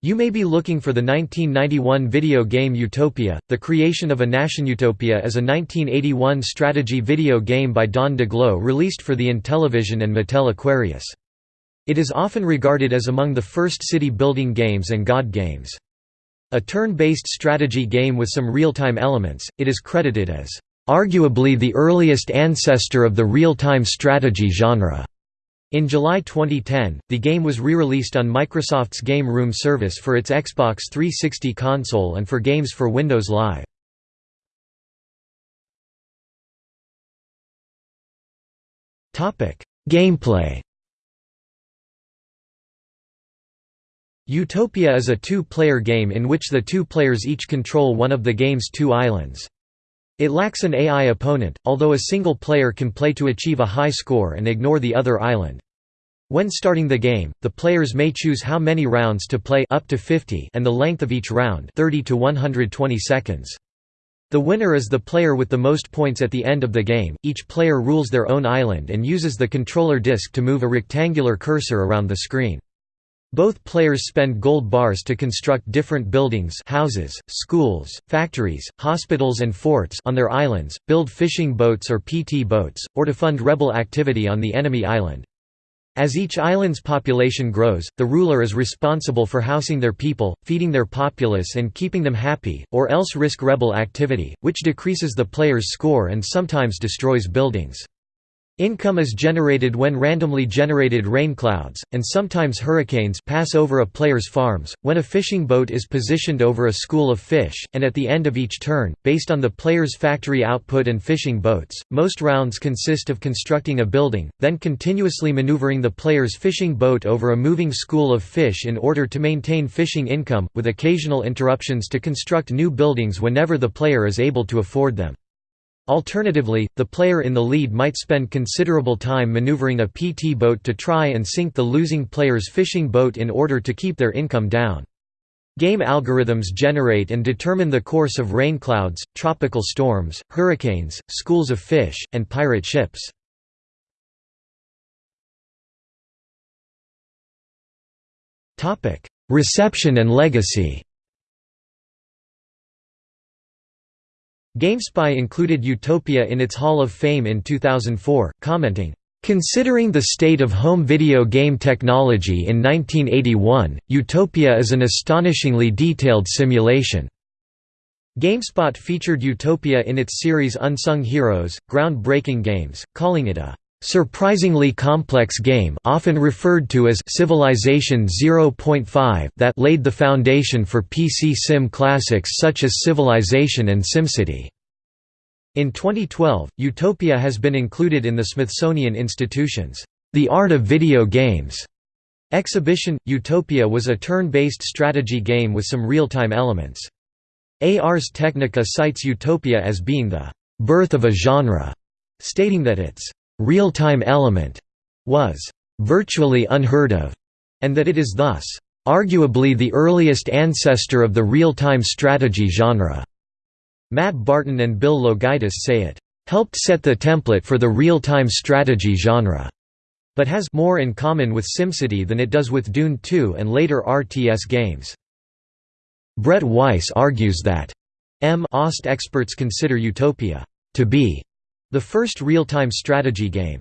You may be looking for the 1991 video game Utopia. The Creation of a Nation Utopia is a 1981 strategy video game by Don Daglow released for the Intellivision and Mattel Aquarius. It is often regarded as among the first city-building games and God games. A turn-based strategy game with some real-time elements, it is credited as, "...arguably the earliest ancestor of the real-time strategy genre." In July 2010, the game was re-released on Microsoft's Game Room service for its Xbox 360 console and for games for Windows Live. Gameplay Utopia is a two-player game in which the two players each control one of the game's two islands. It lacks an AI opponent, although a single player can play to achieve a high score and ignore the other island. When starting the game, the players may choose how many rounds to play up to 50 and the length of each round 30 to 120 seconds. The winner is the player with the most points at the end of the game. Each player rules their own island and uses the controller disc to move a rectangular cursor around the screen. Both players spend gold bars to construct different buildings houses, schools, factories, hospitals and forts on their islands, build fishing boats or PT boats, or to fund rebel activity on the enemy island. As each island's population grows, the ruler is responsible for housing their people, feeding their populace and keeping them happy, or else risk rebel activity, which decreases the player's score and sometimes destroys buildings. Income is generated when randomly generated rain clouds, and sometimes hurricanes pass over a player's farms, when a fishing boat is positioned over a school of fish, and at the end of each turn, based on the player's factory output and fishing boats. Most rounds consist of constructing a building, then continuously maneuvering the player's fishing boat over a moving school of fish in order to maintain fishing income, with occasional interruptions to construct new buildings whenever the player is able to afford them. Alternatively, the player in the lead might spend considerable time maneuvering a PT boat to try and sink the losing player's fishing boat in order to keep their income down. Game algorithms generate and determine the course of rain clouds, tropical storms, hurricanes, schools of fish, and pirate ships. Reception and legacy GameSpy included Utopia in its Hall of Fame in 2004, commenting, Considering the state of home video game technology in 1981, Utopia is an astonishingly detailed simulation. GameSpot featured Utopia in its series Unsung Heroes, groundbreaking games, calling it a surprisingly complex game often referred to as Civilization 0.5 that laid the foundation for PC sim classics such as Civilization and SimCity. In 2012, Utopia has been included in the Smithsonian Institution's The Art of Video Games exhibition. Utopia was a turn-based strategy game with some real-time elements. Ars Technica cites Utopia as being the birth of a genre, stating that its real-time element was virtually unheard of, and that it is thus arguably the earliest ancestor of the real-time strategy genre. Matt Barton and Bill Loguidice say it helped set the template for the real-time strategy genre, but has more in common with SimCity than it does with Dune 2 and later RTS games. Brett Weiss argues that M. OST experts consider Utopia to be the first real-time strategy game,